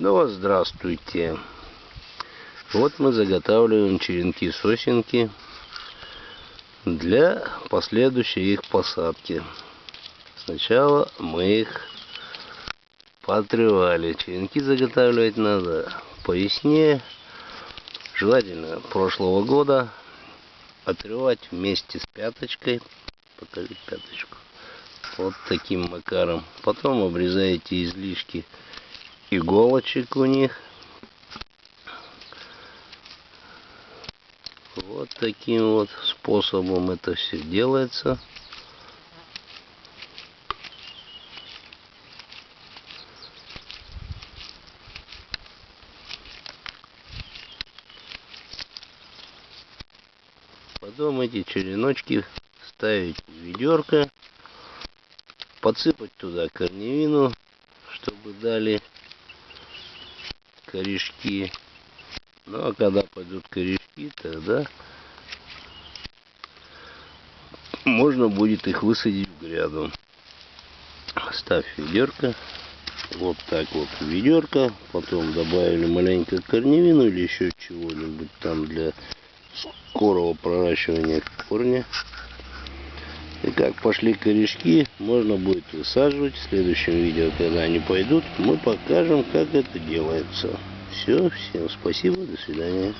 Ну, здравствуйте. Вот мы заготавливаем черенки-сосенки для последующей их посадки. Сначала мы их поотрывали. Черенки заготавливать надо по весне, желательно прошлого года, отрывать вместе с пяточкой. Покажи пяточку. Вот таким макаром. Потом обрезаете излишки иголочек у них. Вот таким вот способом это все делается. Потом эти череночки ставить в ведерко, подсыпать туда корневину, чтобы дали корешки. Ну а когда пойдут корешки, тогда можно будет их высадить в гряду. Ставь ведерко. Вот так вот ведерко. Потом добавили маленько корневину или еще чего-нибудь там для скорого проращивания корня. И как пошли корешки, можно будет высаживать. В следующем видео, когда они пойдут, мы покажем, как это делается. Все, всем спасибо, до свидания.